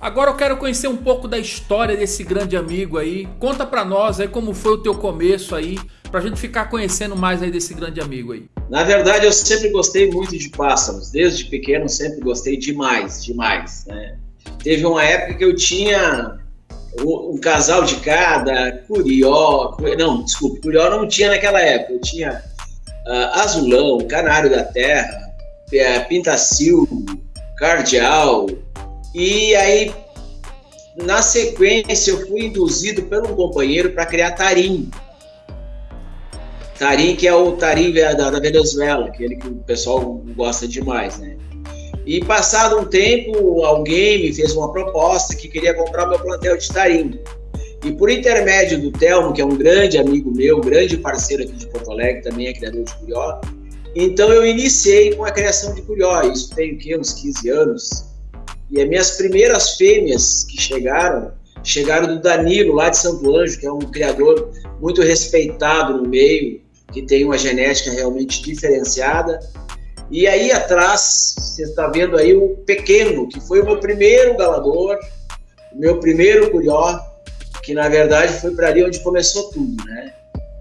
Agora eu quero conhecer um pouco da história desse grande amigo aí. Conta pra nós aí como foi o teu começo aí, pra gente ficar conhecendo mais aí desse grande amigo aí. Na verdade, eu sempre gostei muito de pássaros. Desde pequeno sempre gostei demais, demais, né? Teve uma época que eu tinha um casal de cada, curió, não, desculpe, curió não tinha naquela época, eu tinha uh, azulão, canário da terra, pintacilgo, cardeal, e aí, na sequência, eu fui induzido pelo companheiro para criar tarim. Tarim, que é o tarim da, da Venezuela, aquele que o pessoal gosta demais, né? E passado um tempo, alguém me fez uma proposta que queria comprar meu plantel de tarim. E por intermédio do Telmo, que é um grande amigo meu, grande parceiro aqui de Porto Alegre, também é criador de curió, então eu iniciei com a criação de curió. Isso tem o quê? Uns 15 anos. E as minhas primeiras fêmeas que chegaram, chegaram do Danilo, lá de Santo Anjo, que é um criador muito respeitado no meio, que tem uma genética realmente diferenciada. E aí atrás, você está vendo aí o pequeno, que foi o meu primeiro galador, o meu primeiro curió, que na verdade foi para ali onde começou tudo, né?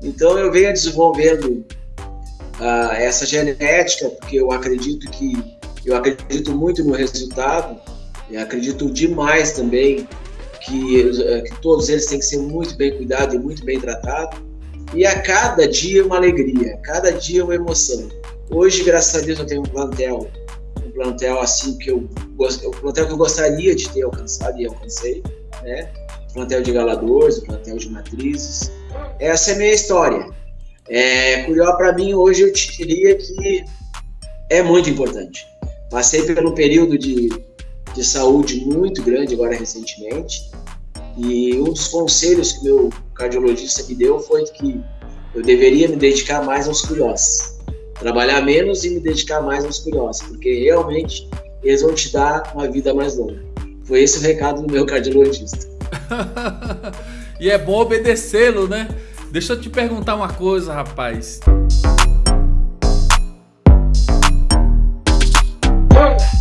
Então eu venho desenvolvendo uh, essa genética, porque eu acredito que eu acredito muito no resultado eu acredito demais também que, eh, que todos eles têm que ser muito bem cuidados e muito bem tratados. E a cada dia uma alegria, cada dia uma emoção. Hoje, graças a Deus, eu tenho um plantel, um plantel assim que eu o plantel que eu gostaria de ter alcançado e alcancei, né? Plantel de galadores, o plantel de matrizes. Essa é a minha história. É, para mim hoje eu te diria que é muito importante. Passei pelo período de de saúde muito grande agora recentemente. E um dos conselhos que meu cardiologista me deu foi que eu deveria me dedicar mais aos curiosos. Trabalhar menos e me dedicar mais aos curiosos, porque realmente eles vão te dar uma vida mais longa. Foi esse o recado do meu cardiologista. e é bom obedecê-lo, né? Deixa eu te perguntar uma coisa, rapaz.